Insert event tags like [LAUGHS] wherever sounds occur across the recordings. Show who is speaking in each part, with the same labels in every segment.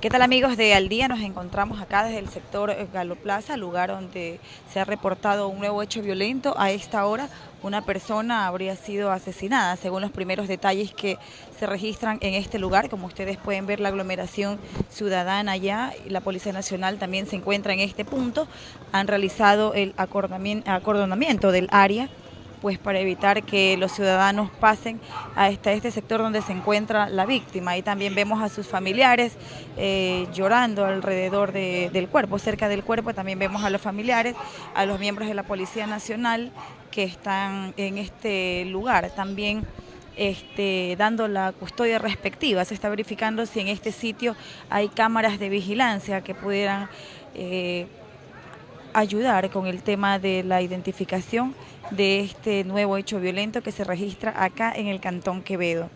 Speaker 1: ¿Qué tal amigos de Al Día? Nos encontramos acá desde el sector Galo Plaza, lugar donde se ha reportado un nuevo hecho violento. A esta hora una persona habría sido asesinada, según los primeros detalles que se registran en este lugar. Como ustedes pueden ver, la aglomeración ciudadana ya, la Policía Nacional también se encuentra en este punto. Han realizado el acordonamiento del área pues para evitar que los ciudadanos pasen hasta este sector donde se encuentra la víctima. Y también vemos a sus familiares eh, llorando alrededor del cuerpo, cerca del cuerpo también vemos a los familiares, a los miembros de la Policía Nacional que están en este lugar también. Este, dando la custodia respectiva. Se está verificando si en este sitio hay cámaras de vigilancia que pudieran eh, ayudar con el tema de la identificación de este nuevo hecho violento que se registra acá en el Cantón Quevedo.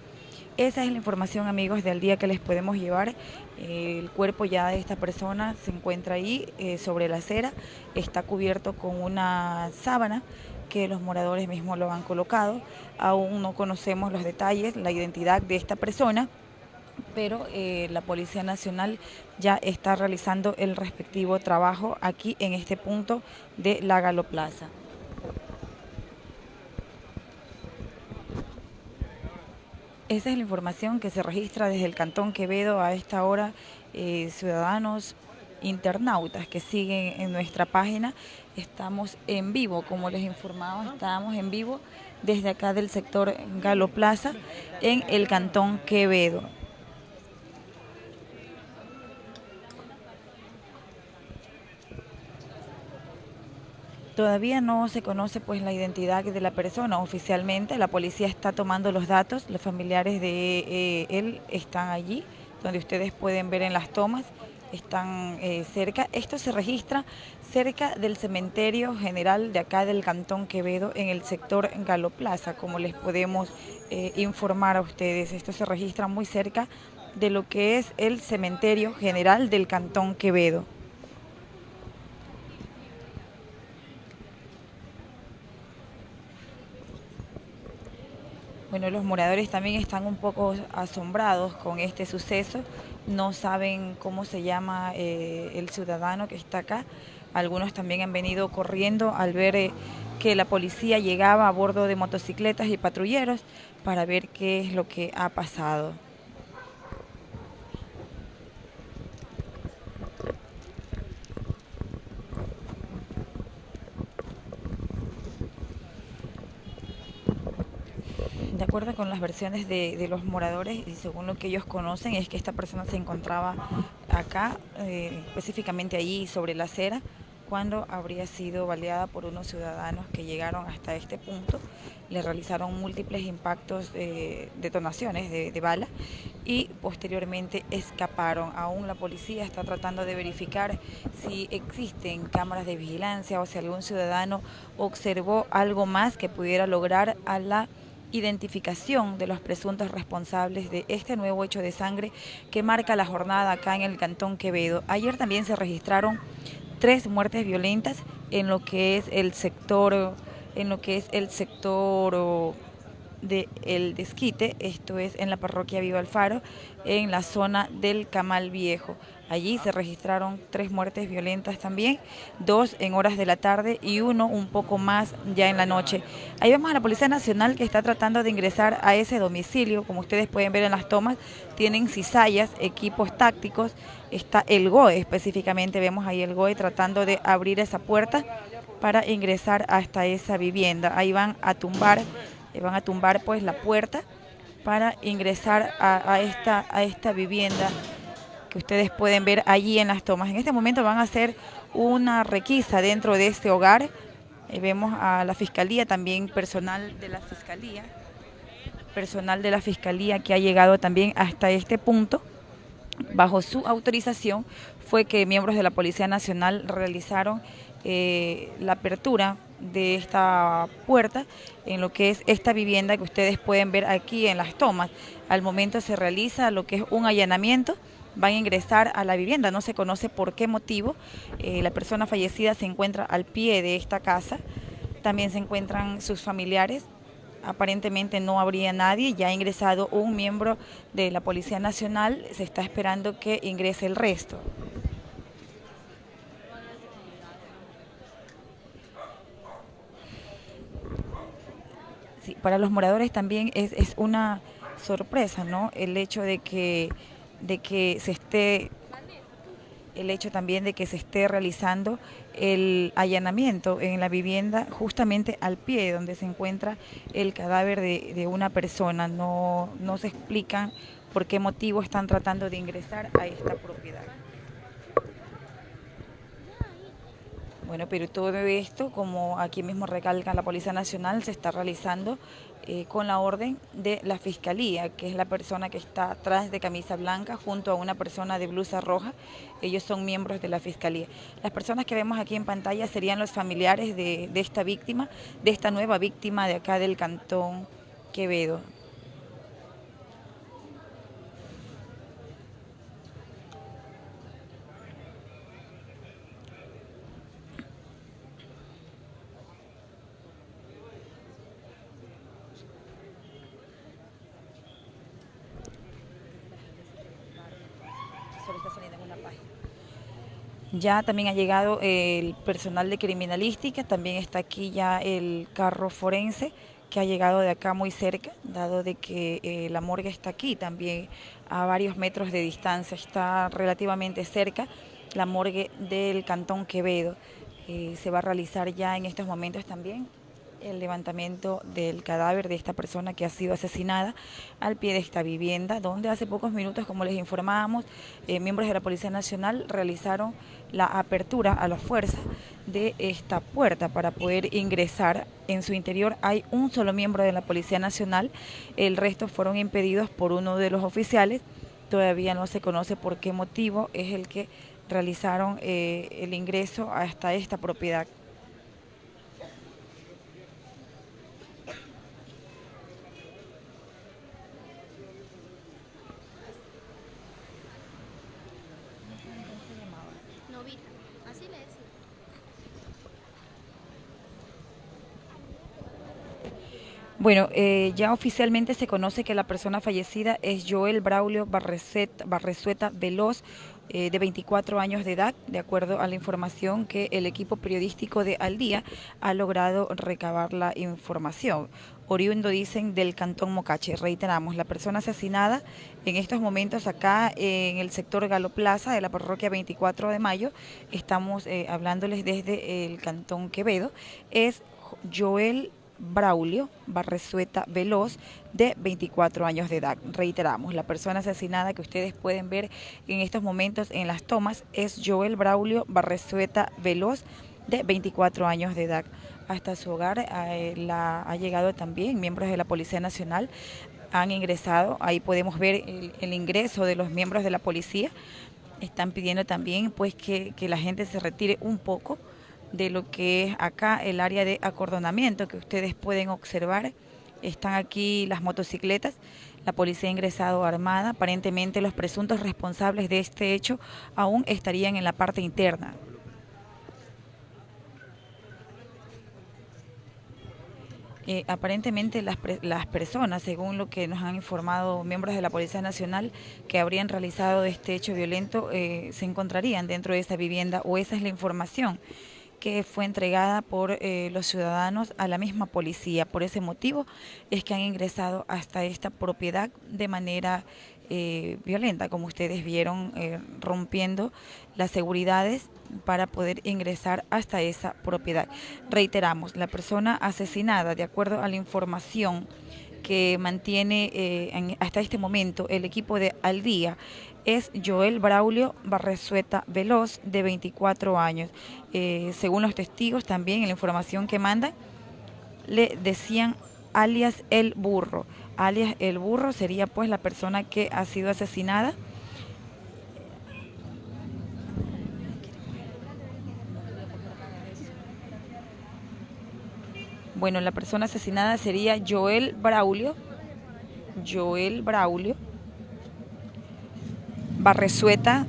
Speaker 1: Esa es la información, amigos, del día que les podemos llevar. El cuerpo ya de esta persona se encuentra ahí eh, sobre la acera, está cubierto con una sábana que los moradores mismos lo han colocado. Aún no conocemos los detalles, la identidad de esta persona, pero eh, la Policía Nacional ya está realizando el respectivo trabajo aquí en este punto de la Galoplaza. Esa es la información que se registra desde el Cantón Quevedo a esta hora, eh, ciudadanos internautas que siguen en nuestra página. Estamos en vivo, como les informamos, estamos en vivo desde acá del sector Galo Plaza en el Cantón Quevedo. Todavía no se conoce pues la identidad de la persona oficialmente, la policía está tomando los datos, los familiares de eh, él están allí, donde ustedes pueden ver en las tomas, están eh, cerca. Esto se registra cerca del cementerio general de acá del Cantón Quevedo en el sector Galoplaza, como les podemos eh, informar a ustedes. Esto se registra muy cerca de lo que es el cementerio general del Cantón Quevedo. Bueno, los moradores también están un poco asombrados con este suceso, no saben cómo se llama eh, el ciudadano que está acá. Algunos también han venido corriendo al ver eh, que la policía llegaba a bordo de motocicletas y patrulleros para ver qué es lo que ha pasado. De acuerdo con las versiones de, los moradores y según lo que ellos conocen, es que esta persona se encontraba acá, eh, específicamente allí sobre la acera, cuando habría sido baleada por unos ciudadanos que llegaron hasta este punto, le realizaron múltiples impactos, de detonaciones de, de bala y posteriormente escaparon. Aún la policía está tratando de verificar si existen cámaras de vigilancia o si algún ciudadano observó algo más que pudiera lograr a la identificación de los presuntos responsables de este nuevo hecho de sangre que marca la jornada acá en el Cantón Quevedo. Ayer también se registraron tres muertes violentas en lo que es el sector, en lo que es el sector de El Desquite, esto es en la parroquia Viva Alfaro, en la zona del Camal Viejo. Allí se registraron tres muertes violentas también, dos en horas de la tarde y uno un poco más ya en la noche. Ahí vemos a la Policía Nacional que está tratando de ingresar a ese domicilio, como ustedes pueden ver en las tomas, tienen cizallas, equipos tácticos, está el GOE específicamente, vemos ahí el GOE tratando de abrir esa puerta para ingresar hasta esa vivienda. Ahí van a tumbar van a tumbar pues la puerta para ingresar a, esta, a esta vivienda que ustedes pueden ver allí en las tomas. En este momento van a hacer una requisa dentro de este hogar. Eh, vemos a la fiscalía, también personal de la fiscalía, personal de la fiscalía que ha llegado también hasta este punto. Bajo su autorización fue que miembros de la Policía Nacional realizaron eh, la apertura de esta puerta en lo que es esta vivienda que ustedes pueden ver aquí en las tomas. Al momento se realiza lo que es un allanamiento, van a ingresar a la vivienda, no se conoce por qué motivo. Eh, la persona fallecida se encuentra al pie de esta casa, también se encuentran sus familiares aparentemente no habría nadie, ya ha ingresado un miembro de la Policía Nacional, se está esperando que ingrese el resto. Para los moradores también es, es una sorpresa, ¿no? El hecho de que, de que se esté el hecho también de que se esté realizando el allanamiento en la vivienda justamente al pie donde se encuentra el cadáver de, una persona. No, no se explica por qué motivo están tratando de ingresar a esta propiedad. Bueno, pero todo esto, como aquí mismo recalca la Policía Nacional, se está realizando eh, con la orden de la Fiscalía, que es la persona que está atrás de camisa blanca junto a una persona de blusa roja. Ellos son miembros de la Fiscalía. Las personas que vemos aquí en pantalla serían los familiares de, de esta víctima, de esta nueva víctima de acá del Cantón Quevedo. Ya también ha llegado el personal de criminalística, también está aquí ya el carro forense que ha llegado de acá muy cerca, dado de que eh, la morgue está aquí también a varios metros de distancia, está relativamente cerca la morgue del Cantón Quevedo. Eh, se va a realizar ya en estos momentos también el levantamiento del cadáver de esta persona que ha sido asesinada al pie de esta vivienda, donde hace pocos minutos, como les informábamos, eh, miembros de la Policía Nacional realizaron la apertura a la fuerza de esta puerta para poder ingresar. En su interior hay un solo miembro de la Policía Nacional, el resto fueron impedidos por uno de los oficiales, todavía no se conoce por qué motivo es el que realizaron eh, el ingreso hasta esta propiedad. Bueno, eh, ya oficialmente se conoce que la persona fallecida es Joel Braulio Barresueta Veloz, eh, de 24 años de edad, de acuerdo a la información que el equipo periodístico de Al Día ha logrado recabar la información. Oriundo dicen del Cantón Mocache. Reiteramos, la persona asesinada en estos momentos acá en el sector Galo Plaza de la parroquia 24 de Mayo, estamos eh, hablándoles desde el Cantón Quevedo, es Joel Braulio Barresueta Veloz, de 24 años de edad. Reiteramos, la persona asesinada que ustedes pueden ver en estos momentos en las tomas es Joel Braulio Barresueta Veloz, de 24 años de edad. Hasta su hogar eh, la, ha llegado también miembros de la Policía Nacional, han ingresado, ahí podemos ver el, ingreso de los miembros de la policía, están pidiendo también pues que, que la gente se retire un poco de lo que es acá el área de acordonamiento que ustedes pueden observar. Están aquí las motocicletas, la policía ha ingresado armada, aparentemente los presuntos responsables de este hecho aún estarían en la parte interna. Eh, aparentemente las, las, personas, según lo que nos han informado miembros de la Policía Nacional que habrían realizado este hecho violento, eh, se encontrarían dentro de esa vivienda o esa es la información que fue entregada por eh, los ciudadanos a la misma policía. Por ese motivo es que han ingresado hasta esta propiedad de manera eh, violenta, como ustedes vieron, eh, rompiendo las seguridades para poder ingresar hasta esa propiedad. Reiteramos, la persona asesinada, de acuerdo a la información que mantiene hasta este momento el equipo de Al Día, es Joel Braulio Barresueta Veloz, de 24 años. Eh, según los testigos, también en la información que mandan, le decían alias el burro. Alias el burro sería pues la persona que ha sido asesinada. Bueno, la persona asesinada sería Joel Braulio. Joel Braulio Barresueta,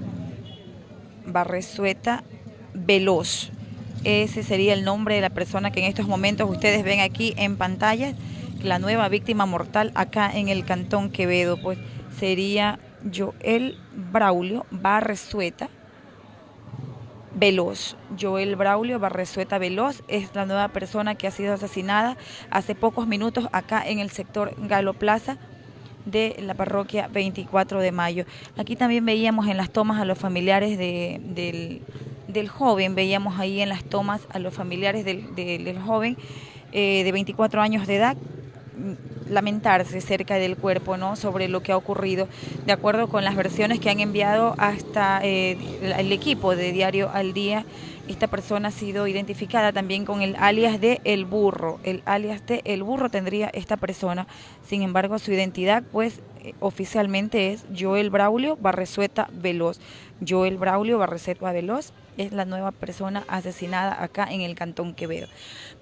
Speaker 1: Barresueta Veloz. Ese sería el nombre de la persona que en estos momentos ustedes ven aquí en pantalla, la nueva víctima mortal acá en el Cantón Quevedo, pues sería Joel Braulio Barresueta Veloz. Joel Braulio Barresueta Veloz es la nueva persona que ha sido asesinada hace pocos minutos acá en el sector Galo Plaza de la parroquia 24 de mayo. Aquí también veíamos en las tomas a los familiares del, joven, veíamos ahí en las tomas a los familiares del, joven eh, de 24 años de edad lamentarse cerca del cuerpo, ¿no? Sobre lo que ha ocurrido, de acuerdo con las versiones que han enviado hasta eh, el equipo de Diario al Día. Esta persona ha sido identificada también con el alias de El Burro. El alias de El Burro tendría esta persona. Sin embargo, su identidad, pues, eh, oficialmente es Joel Braulio Barresueta Veloz. Joel Braulio Barresueta Veloz es la nueva persona asesinada acá en el Cantón Quevedo.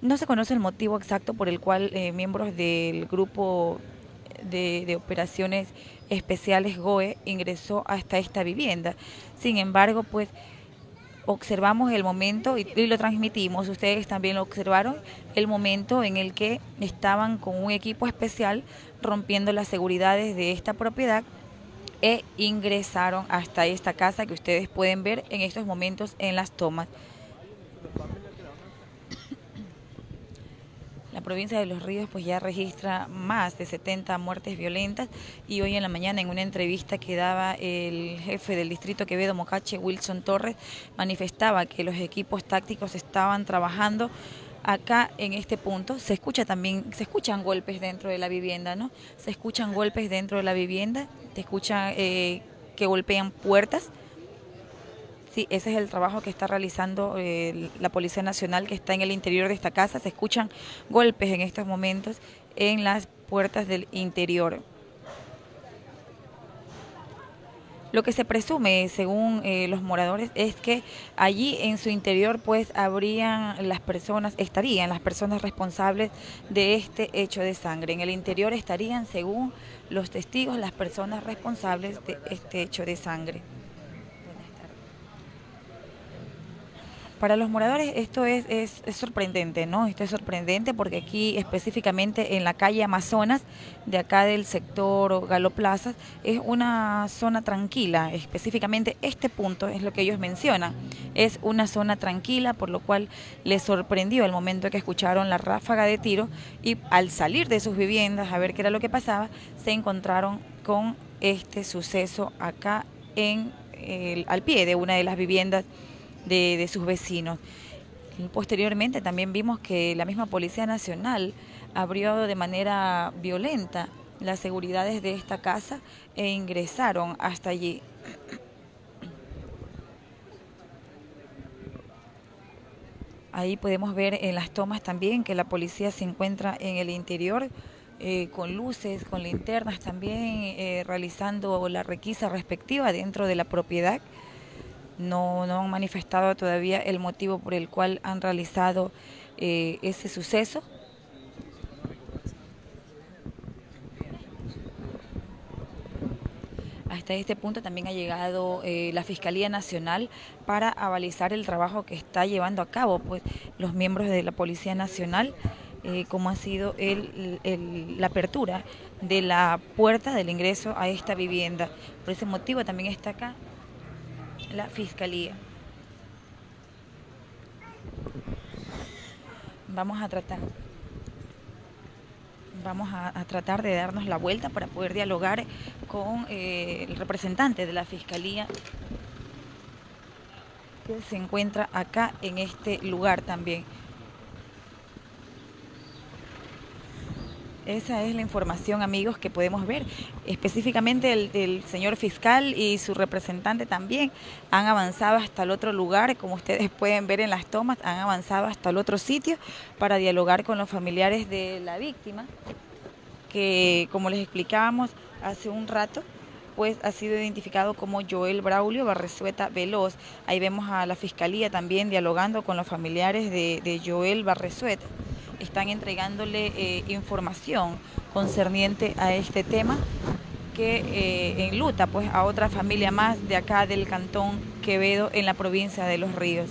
Speaker 1: No se conoce el motivo exacto por el cual eh, miembros del grupo de, operaciones especiales GOE ingresó hasta esta vivienda. Sin embargo, pues observamos el momento y, lo transmitimos, ustedes también lo observaron, el momento en el que estaban con un equipo especial rompiendo las seguridades de esta propiedad e ingresaron hasta esta casa que ustedes pueden ver en estos momentos en las tomas. La provincia de Los Ríos pues ya registra más de 70 muertes violentas y hoy en la mañana en una entrevista que daba el jefe del distrito Quevedo Mocache, Wilson Torres, manifestaba que los equipos tácticos estaban trabajando acá en este punto se escucha también, se escuchan golpes dentro de la vivienda, ¿no? Se escuchan golpes dentro de la vivienda, te escuchan eh, que golpean puertas. Sí, ese es el trabajo que está realizando eh, la Policía Nacional que está en el interior de esta casa. Se escuchan golpes en estos momentos en las puertas del interior. Lo que se presume, según eh, los moradores, es que allí en su interior pues habrían las personas, estarían las personas responsables de este hecho de sangre. En el interior estarían, según los testigos, las personas responsables de este hecho de sangre. Para los moradores esto es, sorprendente, ¿no? Esto es sorprendente porque aquí específicamente en la calle Amazonas, de acá del sector Galo Plazas, es una zona tranquila, específicamente este punto es lo que ellos mencionan, es una zona tranquila, por lo cual les sorprendió el momento que escucharon la ráfaga de tiro y al salir de sus viviendas a ver qué era lo que pasaba, se encontraron con este suceso acá en el, al pie de una de las viviendas de, sus vecinos. Posteriormente también vimos que la misma Policía Nacional abrió de manera violenta las seguridades de esta casa e ingresaron hasta allí. Ahí podemos ver en las tomas también que la policía se encuentra en el interior eh, con luces, con linternas también, eh, realizando la requisa respectiva dentro de la propiedad no, no han manifestado todavía el motivo por el cual han realizado eh, ese suceso. Hasta este punto también ha llegado eh, la Fiscalía Nacional para avalizar el trabajo que está llevando a cabo pues, los miembros de la Policía Nacional, eh, como ha sido la apertura de la puerta del ingreso a esta vivienda. Por ese motivo también está acá la Fiscalía. Vamos a tratar vamos a, tratar de darnos la vuelta para poder dialogar con eh, el representante de la Fiscalía que se encuentra acá en este lugar también. Esa es la información, amigos, que podemos ver. Específicamente el, señor fiscal y su representante también han avanzado hasta el otro lugar, como ustedes [LAUGHS] pueden ver en las tomas, han avanzado hasta el otro sitio para dialogar con los familiares de la víctima, que como les explicábamos hace un rato, pues ha sido identificado como Joel Braulio Barresueta Veloz. Ahí vemos a la fiscalía también dialogando con los familiares de, de Joel Barresueta están entregándole eh, información concerniente a este tema que eh, enluta pues a otra familia más de acá del cantón Quevedo en la provincia de Los Ríos.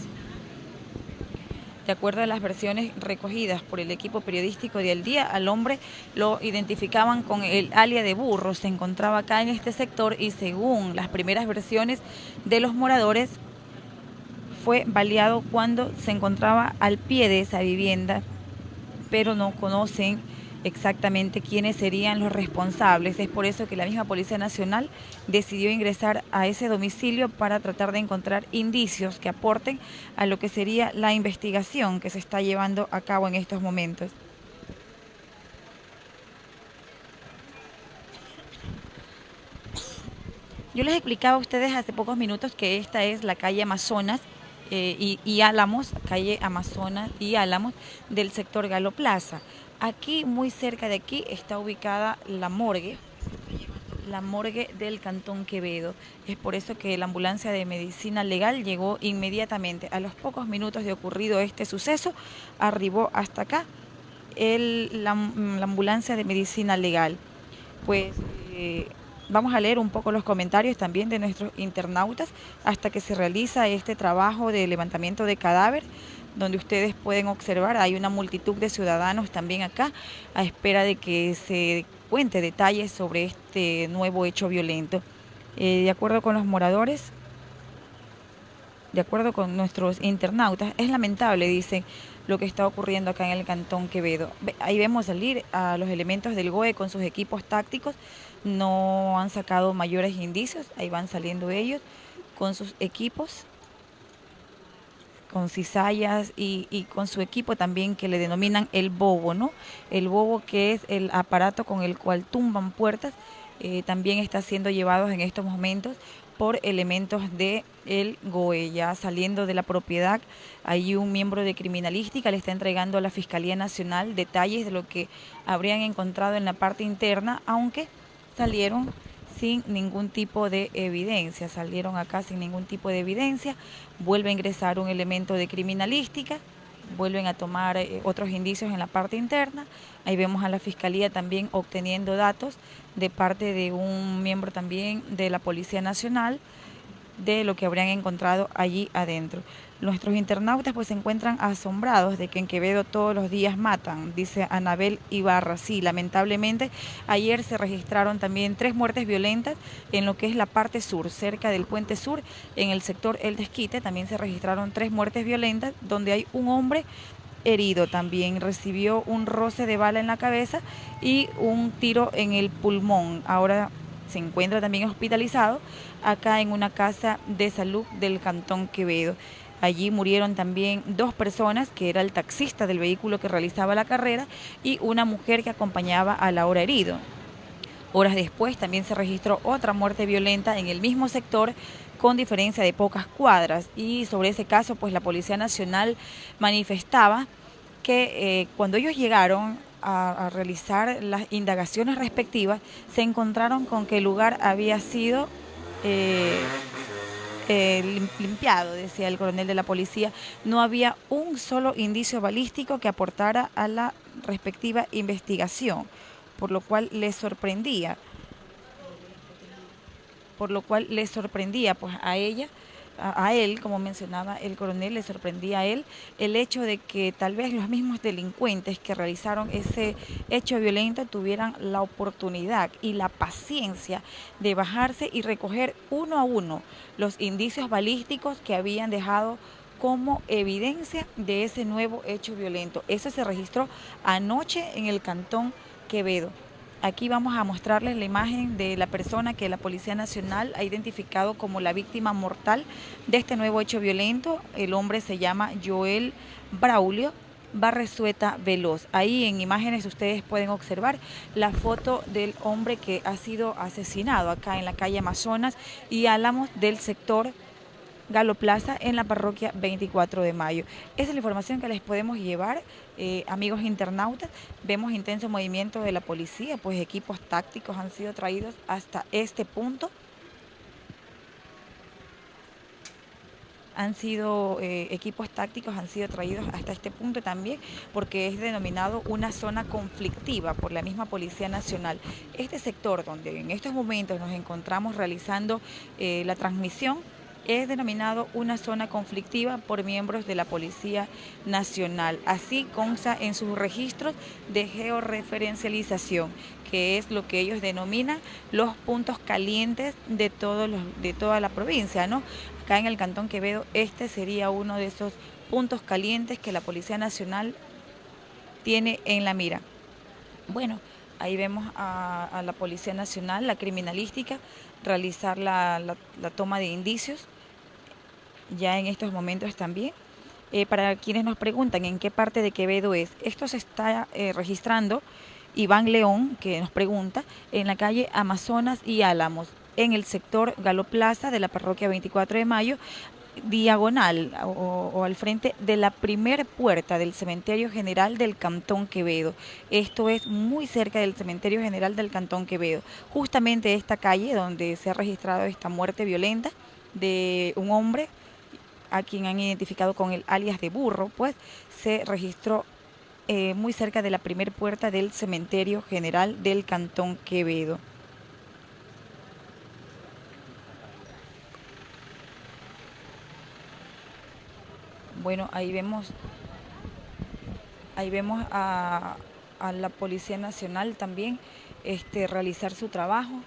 Speaker 1: De acuerdo a las versiones recogidas por el equipo periodístico de El Día, al hombre lo identificaban con el alia de burro, se encontraba acá en este sector y según las primeras versiones de los moradores, fue baleado cuando se encontraba al pie de esa vivienda, pero no conocen exactamente quiénes serían los responsables. Es por eso que la misma Policía Nacional decidió ingresar a ese domicilio para tratar de encontrar indicios que aporten a lo que sería la investigación que se está llevando a cabo en estos momentos. Yo les explicaba a ustedes hace pocos minutos que esta es la calle Amazonas eh, y, Álamos, calle Amazonas y Álamos del sector Galo Plaza. Aquí, muy cerca de aquí, está ubicada la morgue, la morgue del Cantón Quevedo. Es por eso que la ambulancia de medicina legal llegó inmediatamente. A los pocos minutos de ocurrido este suceso, arribó hasta acá la, ambulancia de medicina legal. Pues eh, Vamos a leer un poco los comentarios también de nuestros internautas hasta que se realiza este trabajo de levantamiento de cadáver, donde ustedes pueden observar, hay una multitud de ciudadanos también acá a espera de que se cuente detalles sobre este nuevo hecho violento. Eh, de acuerdo con los moradores, de acuerdo con nuestros internautas, es lamentable, dicen, lo que está ocurriendo acá en el Cantón Quevedo. Ahí vemos salir a los elementos del GOE con sus equipos tácticos no han sacado mayores indicios, ahí van saliendo ellos con sus equipos, con cizallas y, con su equipo también que le denominan el bobo, ¿no? El bobo que es el aparato con el cual tumban puertas, eh, también está siendo llevado en estos momentos por elementos de el GOE. Ya saliendo de la propiedad, hay un miembro de criminalística le está entregando a la Fiscalía Nacional detalles de lo que habrían encontrado en la parte interna, aunque salieron sin ningún tipo de evidencia, salieron acá sin ningún tipo de evidencia, vuelve a ingresar un elemento de criminalística, vuelven a tomar eh, otros indicios en la parte interna, ahí vemos a la Fiscalía también obteniendo datos de parte de un miembro también de la Policía Nacional de lo que habrían encontrado allí adentro. Nuestros internautas pues se encuentran asombrados de que en Quevedo todos los días matan, dice Anabel Ibarra. Sí, lamentablemente ayer se registraron también tres muertes violentas en lo que es la parte sur, cerca del puente sur, en el sector El Desquite también se registraron tres muertes violentas donde hay un hombre herido también, recibió un roce de bala en la cabeza y un tiro en el pulmón. Ahora se encuentra también hospitalizado acá en una casa de salud del Cantón Quevedo. Allí murieron también dos personas, que era el taxista del vehículo que realizaba la carrera y una mujer que acompañaba a la hora herido. Horas después también se registró otra muerte violenta en el mismo sector con diferencia de pocas cuadras y sobre ese caso pues la Policía Nacional manifestaba que eh, cuando ellos llegaron a, realizar las indagaciones respectivas se encontraron con que el lugar había sido eh, eh, limpiado, decía el coronel de la policía, no había un solo indicio balístico que aportara a la respectiva investigación, por lo cual le sorprendía, por lo cual le sorprendía pues a ella a, él, como mencionaba el coronel, le sorprendía a él el hecho de que tal vez los mismos delincuentes que realizaron ese hecho violento tuvieran la oportunidad y la paciencia de bajarse y recoger uno a uno los indicios balísticos que habían dejado como evidencia de ese nuevo hecho violento. Eso se registró anoche en el cantón Quevedo. Aquí vamos a mostrarles la imagen de la persona que la Policía Nacional ha identificado como la víctima mortal de este nuevo hecho violento. El hombre se llama Joel Braulio Barresueta Veloz. Ahí en imágenes ustedes pueden observar la foto del hombre que ha sido asesinado acá en la calle Amazonas y Álamos del sector Galo Plaza en la parroquia 24 de mayo. Esa es la información que les podemos llevar, eh, amigos internautas. Vemos intenso movimiento de la policía, pues equipos tácticos han sido traídos hasta este punto. han sido eh, equipos tácticos han sido traídos hasta este punto también porque es denominado una zona conflictiva por la misma Policía Nacional. Este sector donde en estos momentos nos encontramos realizando eh, la transmisión es denominado una zona conflictiva por miembros de la Policía Nacional. Así consta en sus registros de georreferencialización, que es lo que ellos denominan los puntos calientes de, todos de toda la provincia. ¿no? Acá en el Cantón Quevedo, este sería uno de esos puntos calientes que la Policía Nacional tiene en la mira. Bueno, ahí vemos a, la Policía Nacional, la criminalística, realizar la, toma de indicios, ya en estos momentos también. Eh, para quienes nos preguntan en qué parte de Quevedo es, esto se está eh, registrando, Iván León, que nos pregunta, en la calle Amazonas y Álamos, en el sector Galo Plaza de la parroquia 24 de Mayo, diagonal o, al frente de la primer puerta del Cementerio General del Cantón Quevedo. Esto es muy cerca del Cementerio General del Cantón Quevedo. Justamente esta calle donde se ha registrado esta muerte violenta de un hombre a quien han identificado con el alias de burro, pues se registró eh, muy cerca de la primer puerta del Cementerio General del Cantón Quevedo. Bueno, ahí vemos, ahí vemos a, la Policía Nacional también este, realizar su trabajo,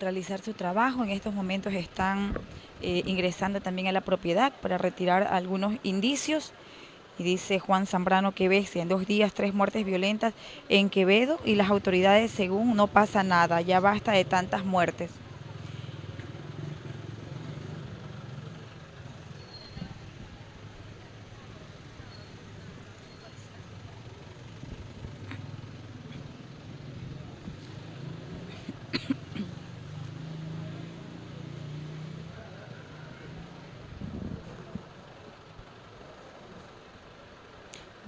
Speaker 1: realizar su trabajo. En estos momentos están eh, ingresando también a la propiedad para retirar algunos indicios. Y dice Juan Zambrano que ves en dos días tres muertes violentas en Quevedo y las autoridades según no pasa nada, ya basta de tantas muertes.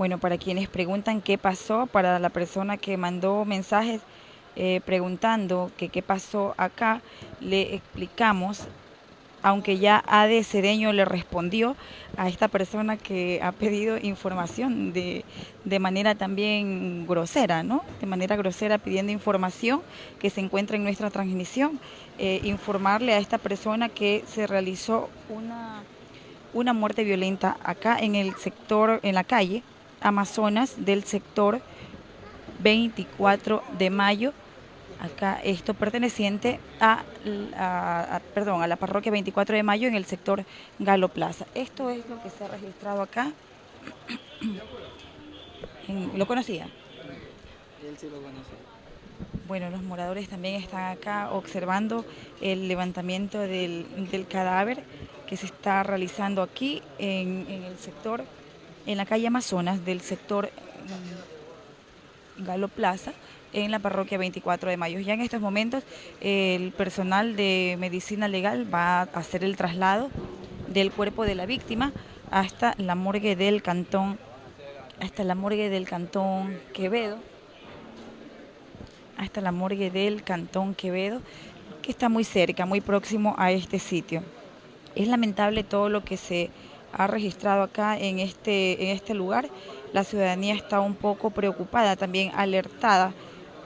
Speaker 1: Bueno, para quienes preguntan qué pasó, para la persona que mandó mensajes eh, preguntando que qué pasó acá, le explicamos, aunque ya Ade Cedeño le respondió a esta persona que ha pedido información de, de manera también grosera, ¿no? De manera grosera pidiendo información que se encuentra en nuestra transmisión. Eh, informarle a esta persona que se realizó una, una muerte violenta acá en el sector, en la calle, Amazonas del sector 24 de mayo. Acá esto perteneciente a, perdón, a la parroquia 24 de mayo en el sector Galo Plaza. Esto es lo que se ha registrado acá. [CLEARS THROAT] ¿Lo conocía? Él sí lo conocía. Bueno, los moradores también están acá observando el levantamiento del, cadáver que se está realizando aquí en, en el sector en la calle Amazonas del sector mm, Galo Plaza, en la parroquia 24 de mayo. Ya en estos momentos el personal de medicina legal va a hacer el traslado del cuerpo de la víctima hasta la morgue del cantón, hasta la morgue del cantón Quevedo, hasta la morgue del cantón Quevedo, que está muy cerca, muy próximo a este sitio. Es lamentable todo lo que se ha registrado acá en este, en este lugar. La ciudadanía está un poco preocupada, también alertada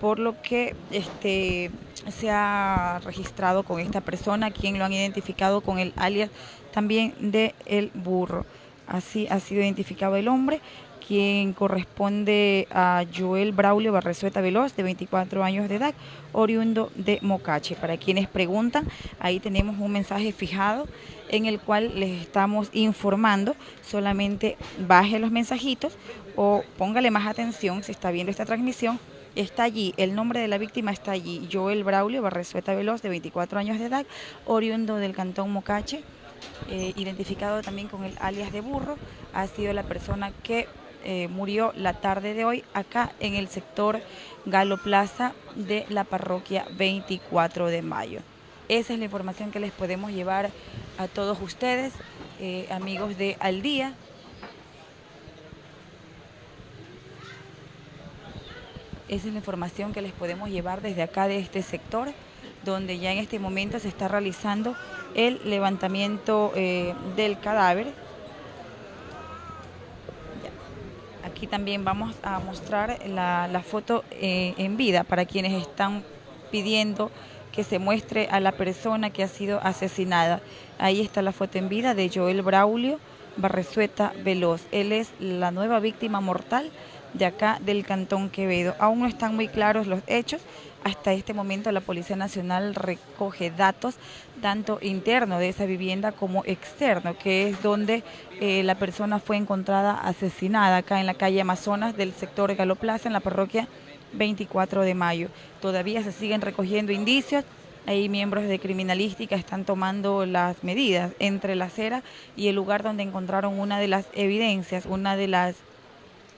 Speaker 1: por lo que este, se ha registrado con esta persona, quien lo han identificado con el alias también de El Burro. Así ha sido identificado el hombre quien corresponde a Joel Braulio Barresueta Veloz, de 24 años de edad, oriundo de Mocache. Para quienes preguntan, ahí tenemos un mensaje fijado en el cual les estamos informando, solamente baje los mensajitos o póngale más atención si está viendo esta transmisión, está allí, el nombre de la víctima está allí, Joel Braulio Barresueta Veloz, de 24 años de edad, oriundo del cantón Mocache, eh, identificado también con el alias de burro, ha sido la persona que eh, murió la tarde de hoy acá en el sector Galo Plaza de la parroquia 24 de mayo. Esa es la información que les podemos llevar a todos ustedes, eh, amigos de Al Día. Esa es la información que les podemos llevar desde acá de este sector, donde ya en este momento se está realizando el levantamiento eh, del cadáver Aquí también vamos a mostrar la, foto eh, en vida para quienes están pidiendo que se muestre a la persona que ha sido asesinada. Ahí está la foto en vida de Joel Braulio Barresueta Veloz. Él es la nueva víctima mortal de acá del Cantón Quevedo. Aún no están muy claros los hechos. Hasta este momento la Policía Nacional recoge datos tanto interno de esa vivienda como externo, que es donde eh, la persona fue encontrada asesinada acá en la calle Amazonas del sector Galoplaza en la parroquia 24 de mayo. Todavía se siguen recogiendo indicios, Ahí miembros de criminalística están tomando las medidas entre la acera y el lugar donde encontraron una de las evidencias, una de las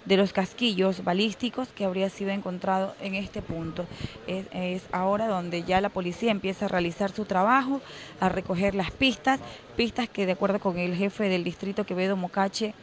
Speaker 1: de los casquillos balísticos que habría sido encontrado en este punto. Es, ahora donde ya la policía empieza a realizar su trabajo, a recoger las pistas, pistas que de acuerdo con el jefe del distrito Quevedo Mocache,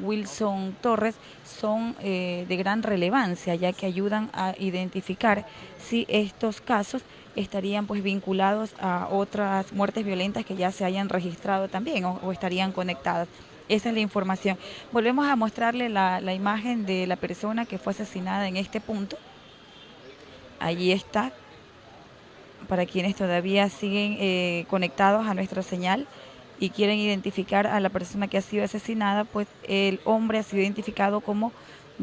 Speaker 1: Wilson Torres, son eh, de gran relevancia, ya que ayudan a identificar si estos casos estarían pues vinculados a otras muertes violentas que ya se hayan registrado también o estarían conectadas. Esa es la información. Volvemos a mostrarle la, imagen de la persona que fue asesinada en este punto. Allí está, para quienes todavía siguen eh, conectados a nuestra señal y quieren identificar a la persona que ha sido asesinada, pues el hombre ha sido identificado como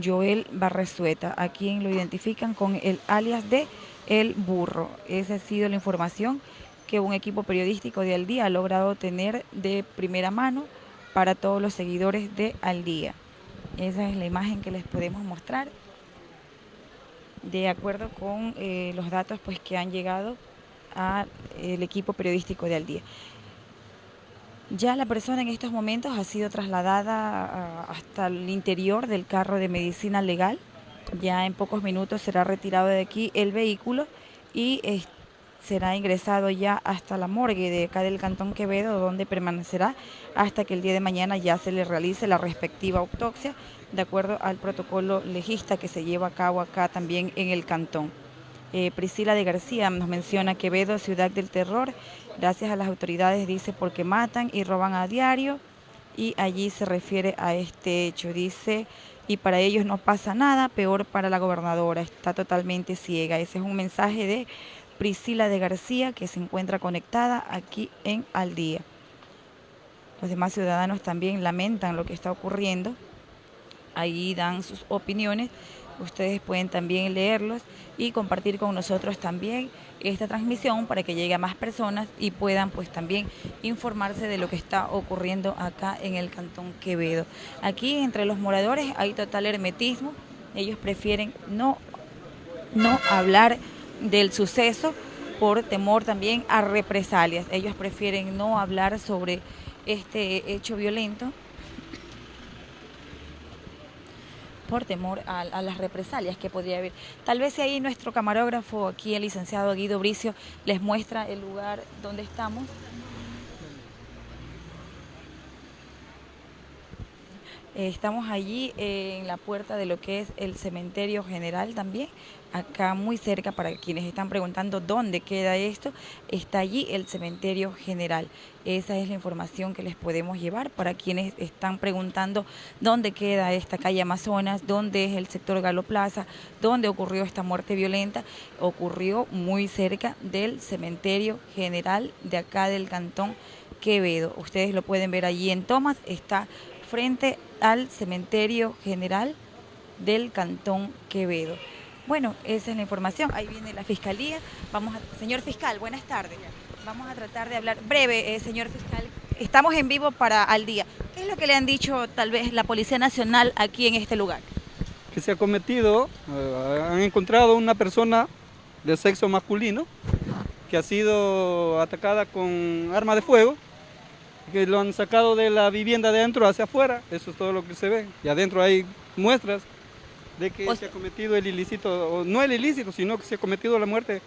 Speaker 1: Joel Barresueta, a quien lo identifican con el alias de El Burro. Esa ha sido la información que un equipo periodístico de Al Día ha logrado tener de primera mano para todos los seguidores de Al Día. Esa es la imagen que les podemos mostrar de acuerdo con eh, los datos pues, que han llegado al equipo periodístico de Al Día. Ya la persona en estos momentos ha sido trasladada hasta el interior del carro de medicina legal. Ya en pocos minutos será retirado de aquí el vehículo y será ingresado ya hasta la morgue de acá del Cantón Quevedo, donde permanecerá hasta que el día de mañana ya se le realice la respectiva autopsia, de acuerdo al protocolo legista que se lleva a cabo acá también en el Cantón. Eh, Priscila de García nos menciona Quevedo, ciudad del terror, gracias a las autoridades, dice, porque matan y roban a diario, y allí se refiere a este hecho, dice, y para ellos no pasa nada, peor para la gobernadora, está totalmente ciega. Ese es un mensaje de Priscila de García, que se encuentra conectada aquí en Al Día. Los demás ciudadanos también lamentan lo que está ocurriendo. Ahí dan sus opiniones. Ustedes pueden también leerlos y compartir con nosotros también esta transmisión para que llegue a más personas y puedan pues también informarse de lo que está ocurriendo acá en el Cantón Quevedo. Aquí entre los moradores hay total hermetismo. Ellos prefieren no, no hablar del suceso por temor también a represalias. Ellos prefieren no hablar sobre este hecho violento por temor a, las represalias que podría haber. Tal vez ahí nuestro camarógrafo, aquí el licenciado Guido Bricio, les muestra el lugar donde estamos. Estamos allí en la puerta de lo que es el cementerio general también, acá muy cerca, para quienes están preguntando dónde queda esto, está allí el cementerio general. Esa es la información que les podemos llevar para quienes están preguntando dónde queda esta calle Amazonas, dónde es el sector Galo Plaza, dónde ocurrió esta muerte violenta. Ocurrió muy cerca del cementerio general de acá del cantón Quevedo. Ustedes lo pueden ver allí en Tomás, está frente al cementerio general del Cantón Quevedo. Bueno, esa es la información. Ahí viene la fiscalía. Vamos a, señor fiscal, buenas tardes. Vamos a tratar de hablar breve, eh, señor fiscal. Estamos en vivo para Al Día. ¿Qué es lo que le han dicho tal vez la Policía Nacional aquí en este lugar?
Speaker 2: Que se ha cometido, eh, han encontrado una persona de sexo masculino que ha sido atacada con arma de fuego que lo han sacado de la vivienda de adentro hacia afuera, eso es todo lo que se ve. Y adentro hay muestras de que se ha cometido el ilícito, no el ilícito, sino que se ha cometido la muerte,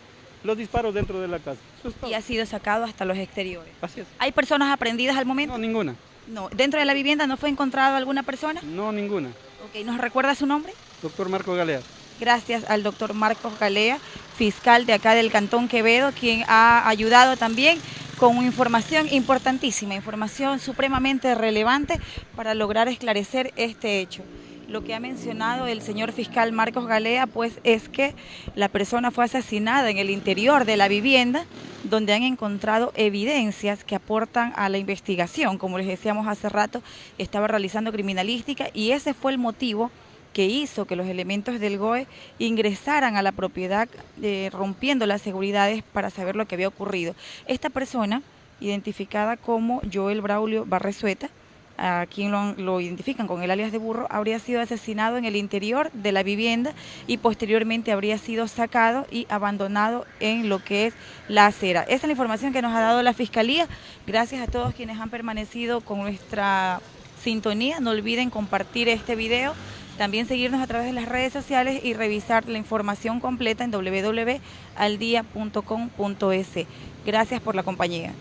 Speaker 2: los disparos dentro de la casa.
Speaker 1: y ha sido sacado hasta los exteriores.
Speaker 2: Así es.
Speaker 1: ¿Hay personas aprendidas al momento?
Speaker 2: No, ninguna.
Speaker 1: No. ¿Dentro de la vivienda no fue encontrado alguna persona?
Speaker 2: No, ninguna.
Speaker 1: Ok, ¿nos recuerda su nombre?
Speaker 2: Doctor Marco Galea.
Speaker 1: Gracias al doctor Marcos Galea, fiscal de acá del Cantón Quevedo, quien ha ayudado también con información importantísima, información supremamente relevante para lograr esclarecer este hecho. Lo que ha mencionado el señor fiscal Marcos Galea, pues es que la persona fue asesinada en el interior de la vivienda, donde han encontrado evidencias que aportan a la investigación. Como les decíamos hace rato, estaba realizando criminalística y ese fue el motivo que hizo que los elementos del GOE ingresaran a la propiedad eh, rompiendo las seguridades para saber lo que había ocurrido. Esta persona, identificada como Joel Braulio Barresueta, a quien lo, identifican con el alias de burro, habría sido asesinado en el interior de la vivienda y posteriormente habría sido sacado y abandonado en lo que es la acera. Esa es la información que nos ha dado la Fiscalía. Gracias a todos quienes han permanecido con nuestra sintonía. No olviden compartir este video, también seguirnos a través de las redes sociales y revisar la información completa en www.aldia.com.es. Gracias por la compañía.